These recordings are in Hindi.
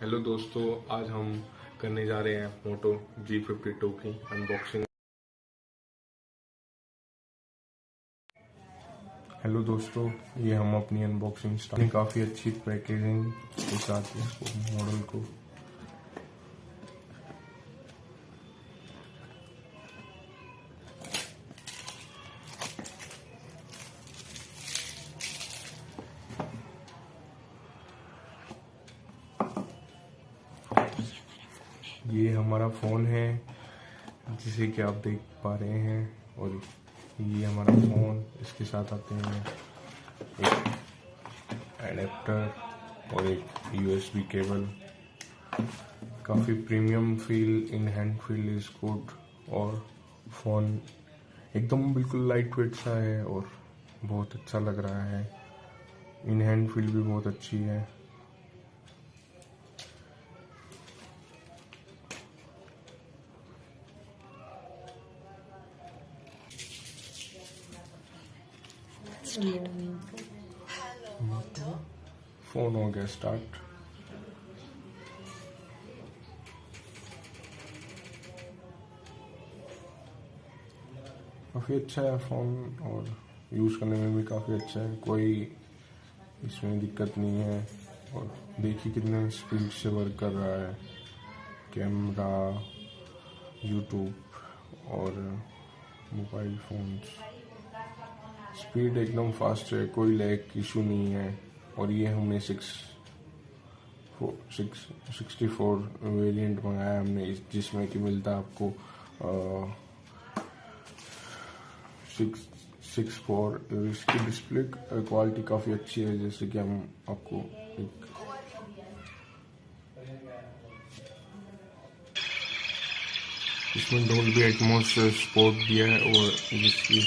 हेलो दोस्तों, आज हम करने जा रहे हैं मोटो जी फिफ्टी टू की अनबॉक्सिंग हेलो दोस्तों, ये हम अपनी अनबॉक्सिंग स्टार्ट काफ़ी अच्छी पैकेजिंग के साथ मॉडल को ये हमारा फ़ोन है, जिसे कि आप देख पा रहे हैं, और ये हमारा फ़ोन, इसके साथ आते हैं एक एडेप्टर और एक यूएसबी केबल काफ़ी premium feel in hand feel is good और फ़ोन एकदम बिल्कुल लाइट वेट सा है, और बहुत अच्छा लग रहा है। इन हैंड फील भी बहुत अच्छी है। फ़ोन हो गया स्टार्ट काफ़ी अच्छा है फ़ोन और यूज़ करने में भी काफ़ी अच्छा है। कोई इसमें दिक्कत नहीं है। और देखिए कितने स्पीड से वर्क कर रहा है। कैमरा यूट्यूब और मोबाइल फोन्स स्पीड एकदम फास्ट है, कोई लैग इशू नहीं है। और ये हमने six six sixty four variant मंगाया हमने जिसमें कि मिलता आपको सिक्स सिक्स फोर इसकी डिस्प्ले क्वालिटी काफ़ी अच्छी है, जैसे कि हम आपको एक इसमें डोल भी एटमोस सपोर्ट दिया है, और जिसकी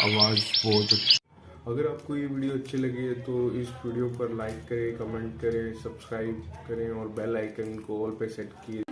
आवाज़ बहुत अच्छी। अगर आपको ये वीडियो अच्छी लगी है तो इस वीडियो पर लाइक करें, कमेंट करें, सब्सक्राइब करें और बेल आइकन को ऑल पे सेट किए